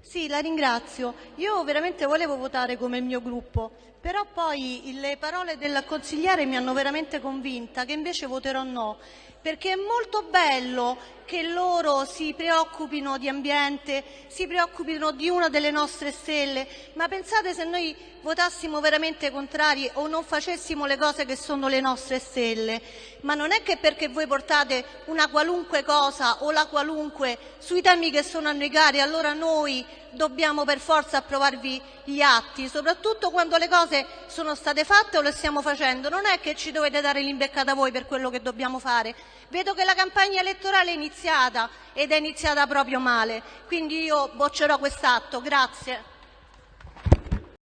Sì, la ringrazio. Io veramente volevo votare come il mio gruppo, però poi le parole del consigliere mi hanno veramente convinta che invece voterò no, perché è molto bello che loro si preoccupino di ambiente, si preoccupino di una delle nostre stelle, ma pensate se noi votassimo veramente contrari o non facessimo le cose che sono le nostre stelle, ma non è che perché voi portate una qualunque cosa o la qualunque sui temi che sono a noi cari, allora noi dobbiamo per forza approvarvi gli atti, soprattutto quando le cose sono state fatte o le stiamo facendo. Non è che ci dovete dare l'imbeccata voi per quello che dobbiamo fare. Vedo che la campagna elettorale è iniziata ed è iniziata proprio male, quindi io boccerò quest'atto. Grazie.